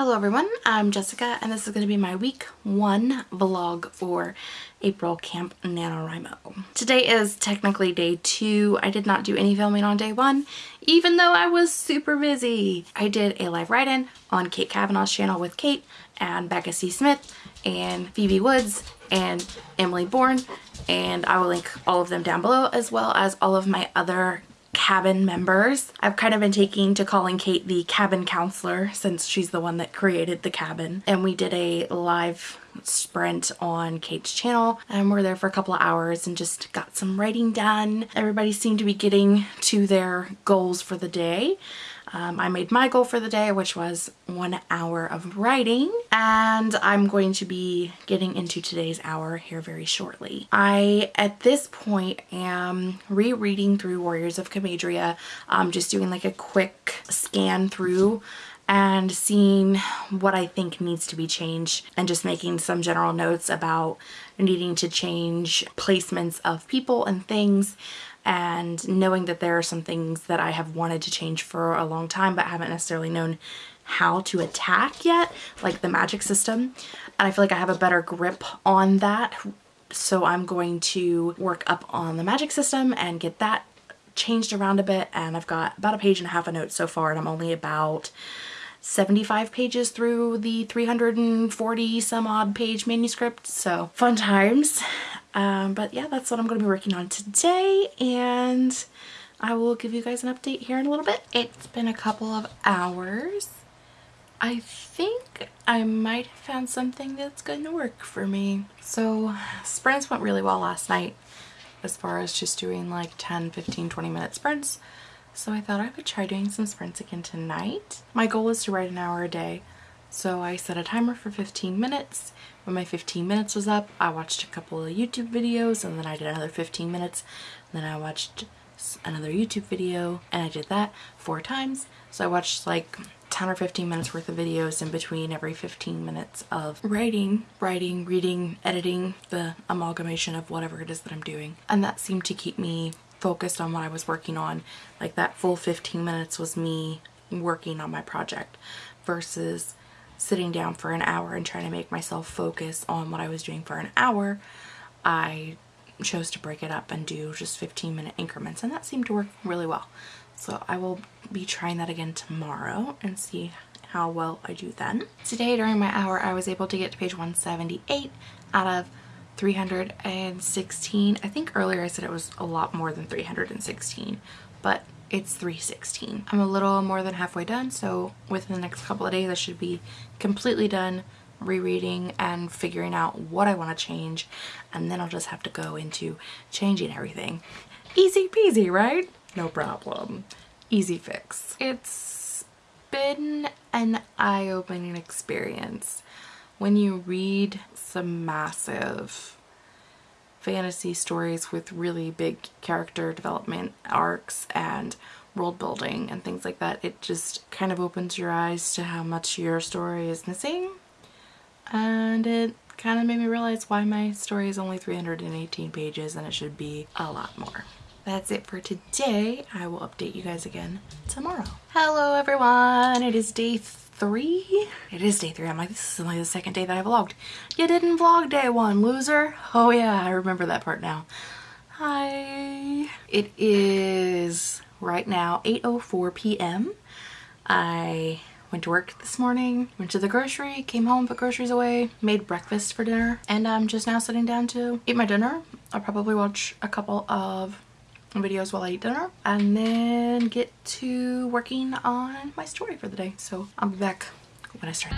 Hello everyone, I'm Jessica and this is going to be my week one vlog for April Camp NaNoWriMo. Today is technically day two. I did not do any filming on day one, even though I was super busy. I did a live write-in on Kate Kavanaugh's channel with Kate and Becca C. Smith and Phoebe Woods and Emily Bourne and I will link all of them down below as well as all of my other cabin members. I've kind of been taking to calling Kate the cabin counselor since she's the one that created the cabin. And we did a live sprint on Kate's channel and we're there for a couple of hours and just got some writing done. Everybody seemed to be getting to their goals for the day. Um, I made my goal for the day, which was one hour of writing, and I'm going to be getting into today's hour here very shortly. I, at this point, am rereading through Warriors of Comadria, um, just doing like a quick scan through and seeing what I think needs to be changed and just making some general notes about needing to change placements of people and things and knowing that there are some things that I have wanted to change for a long time but haven't necessarily known how to attack yet, like the magic system. And I feel like I have a better grip on that. So I'm going to work up on the magic system and get that changed around a bit. And I've got about a page and a half of notes so far and I'm only about 75 pages through the 340 some odd page manuscript. So fun times. Um, but yeah, that's what I'm going to be working on today and I will give you guys an update here in a little bit. It's been a couple of hours. I think I might have found something that's going to work for me. So sprints went really well last night as far as just doing like 10, 15, 20 minute sprints. So I thought I would try doing some sprints again tonight. My goal is to write an hour a day. So I set a timer for 15 minutes. When my 15 minutes was up, I watched a couple of YouTube videos and then I did another 15 minutes. Then I watched another YouTube video and I did that four times. So I watched like 10 or 15 minutes worth of videos in between every 15 minutes of writing, writing, reading, editing, the amalgamation of whatever it is that I'm doing. And that seemed to keep me focused on what I was working on. Like that full 15 minutes was me working on my project versus sitting down for an hour and trying to make myself focus on what I was doing for an hour, I chose to break it up and do just 15 minute increments and that seemed to work really well. So I will be trying that again tomorrow and see how well I do then. Today during my hour I was able to get to page 178 out of 316. I think earlier I said it was a lot more than 316 but it's 316. I'm a little more than halfway done, so within the next couple of days I should be completely done rereading and figuring out what I want to change, and then I'll just have to go into changing everything. Easy peasy, right? No problem. Easy fix. It's been an eye-opening experience when you read some massive fantasy stories with really big character development arcs and world building and things like that, it just kind of opens your eyes to how much your story is missing. And it kind of made me realize why my story is only 318 pages and it should be a lot more. That's it for today. I will update you guys again tomorrow. Hello everyone, it is day three? It is day three. I'm like, this is only the second day that I vlogged. You didn't vlog day one, loser. Oh yeah, I remember that part now. Hi. It is right now 8.04 p.m. I went to work this morning, went to the grocery, came home, put groceries away, made breakfast for dinner, and I'm just now sitting down to eat my dinner. I'll probably watch a couple of videos while I eat dinner and then get to working on my story for the day. So I'll be back when I start.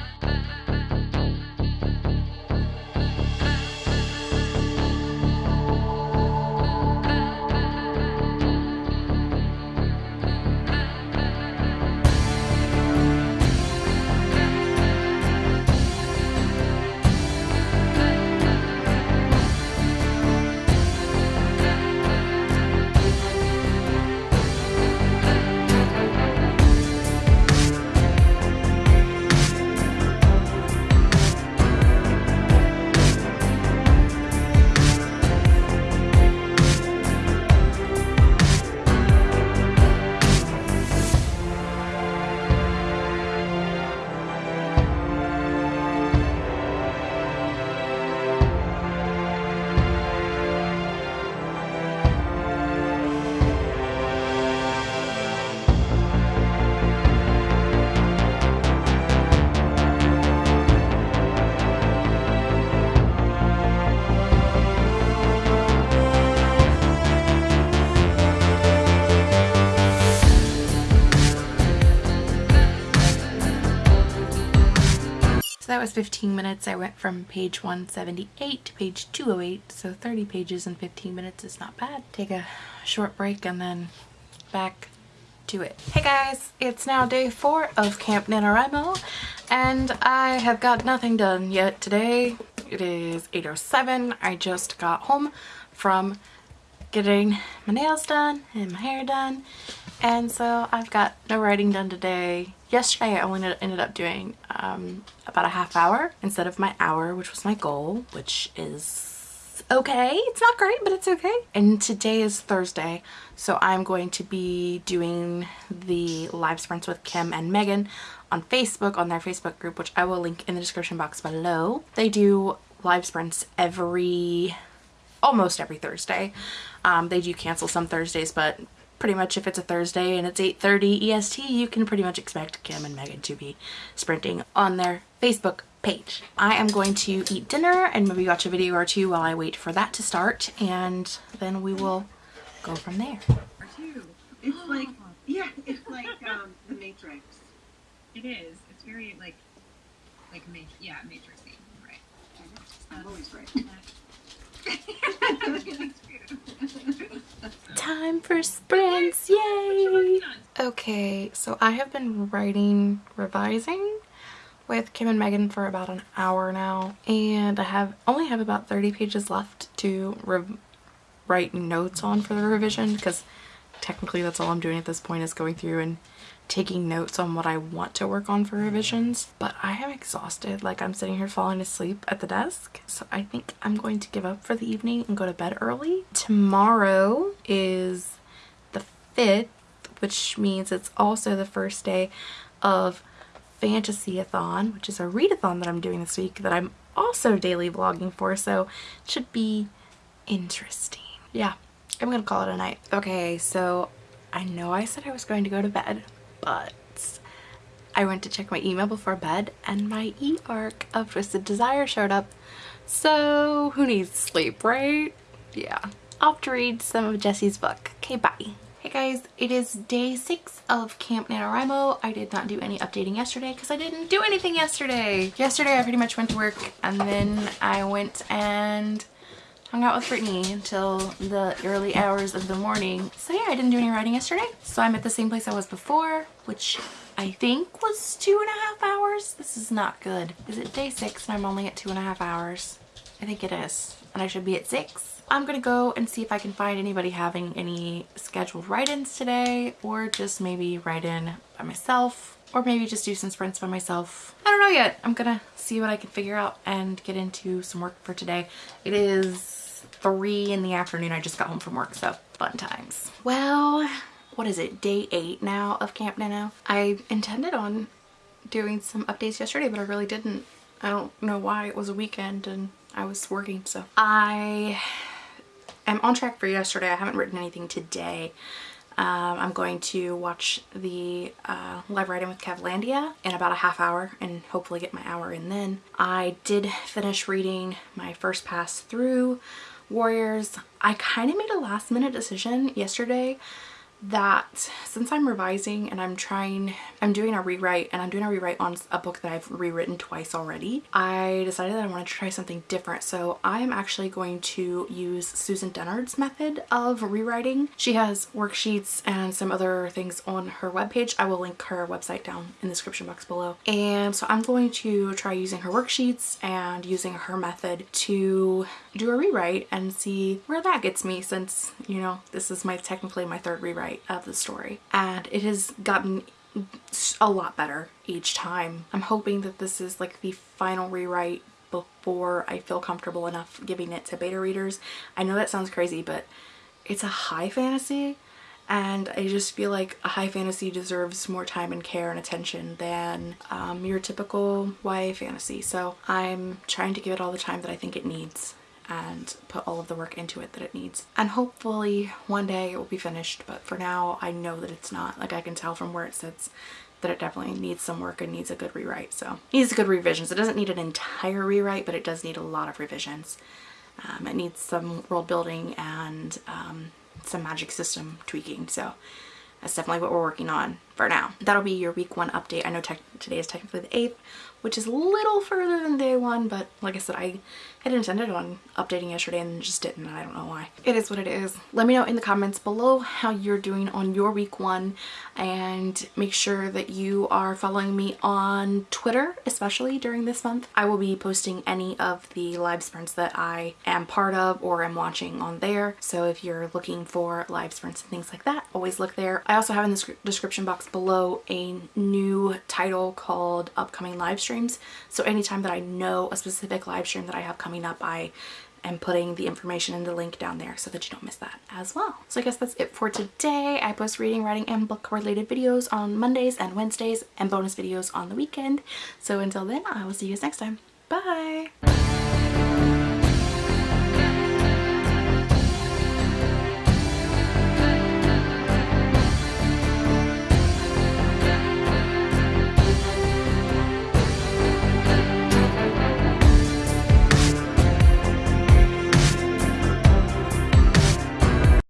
So that was 15 minutes. I went from page 178 to page 208. So 30 pages in 15 minutes is not bad. Take a short break and then back to it. Hey guys, it's now day four of Camp NaNoWriMo and I have got nothing done yet today. It is 8.07. I just got home from getting my nails done and my hair done and so I've got no writing done today Yesterday I only ended up doing um, about a half hour instead of my hour, which was my goal, which is okay. It's not great, but it's okay. And today is Thursday, so I'm going to be doing the live sprints with Kim and Megan on Facebook, on their Facebook group, which I will link in the description box below. They do live sprints every, almost every Thursday. Um, they do cancel some Thursdays, but pretty much if it's a Thursday and it's 8.30 EST, you can pretty much expect Kim and Megan to be sprinting on their Facebook page. I am going to eat dinner and maybe watch a video or two while I wait for that to start and then we will go from there. It's like, yeah, it's like um, the Matrix. It is. It's very like, like ma yeah, matrixy, right? I'm always right. Time for sprints, yay! Okay, so I have been writing, revising with Kim and Megan for about an hour now and I have only have about 30 pages left to write notes on for the revision because technically that's all I'm doing at this point is going through and taking notes on what I want to work on for revisions but I am exhausted like I'm sitting here falling asleep at the desk so I think I'm going to give up for the evening and go to bed early. Tomorrow is the 5th which means it's also the first day of Fantasy-a-thon which is a readathon that I'm doing this week that I'm also daily vlogging for so it should be interesting. Yeah, I'm gonna call it a night. Okay, so I know I said I was going to go to bed, but I went to check my email before bed and my e-arc of Twisted Desire showed up. So who needs sleep, right? Yeah. Off to read some of Jesse's book. Okay, bye. Hey guys, it is day six of Camp NaNoWriMo. I did not do any updating yesterday because I didn't do anything yesterday. Yesterday I pretty much went to work and then I went and hung out with Brittany until the early hours of the morning. So yeah, I didn't do any writing yesterday. So I'm at the same place I was before, which I think was two and a half hours. This is not good. Is it day six and I'm only at two and a half hours? I think it is. And I should be at six. I'm gonna go and see if I can find anybody having any scheduled write-ins today or just maybe write in by myself or maybe just do some sprints by myself. I don't know yet. I'm gonna see what I can figure out and get into some work for today. It is three in the afternoon. I just got home from work, so fun times. Well, what is it, day eight now of Camp Nano? I intended on doing some updates yesterday, but I really didn't. I don't know why it was a weekend and I was working, so. I am on track for yesterday. I haven't written anything today. Um, I'm going to watch the uh, live writing with Kevlandia in about a half hour and hopefully get my hour in then. I did finish reading my first pass through Warriors, I kind of made a last minute decision yesterday that since I'm revising and I'm trying, I'm doing a rewrite and I'm doing a rewrite on a book that I've rewritten twice already, I decided that I wanted to try something different. So I'm actually going to use Susan Dennard's method of rewriting. She has worksheets and some other things on her webpage. I will link her website down in the description box below. And so I'm going to try using her worksheets and using her method to do a rewrite and see where that gets me since, you know, this is my technically my third rewrite of the story and it has gotten a lot better each time. I'm hoping that this is like the final rewrite before I feel comfortable enough giving it to beta readers. I know that sounds crazy but it's a high fantasy and I just feel like a high fantasy deserves more time and care and attention than um, your typical YA fantasy so I'm trying to give it all the time that I think it needs and put all of the work into it that it needs. And hopefully one day it will be finished, but for now I know that it's not. Like I can tell from where it sits that it definitely needs some work and needs a good rewrite. So it needs good revisions. It doesn't need an entire rewrite, but it does need a lot of revisions. Um, it needs some world building and um, some magic system tweaking. So that's definitely what we're working on for now. That'll be your week one update. I know today is technically the 8th, which is a little further than day one, but like I said, I had intended on updating yesterday and just didn't. I don't know why. It is what it is. Let me know in the comments below how you're doing on your week one and make sure that you are following me on Twitter, especially during this month. I will be posting any of the live sprints that I am part of or am watching on there. So if you're looking for live sprints and things like that, always look there. I also have in the description box below a new title called upcoming live streams. So anytime that I know a specific live stream that I have coming up, I am putting the information in the link down there so that you don't miss that as well. So I guess that's it for today. I post reading, writing, and book related videos on Mondays and Wednesdays and bonus videos on the weekend. So until then, I will see you guys next time. Bye!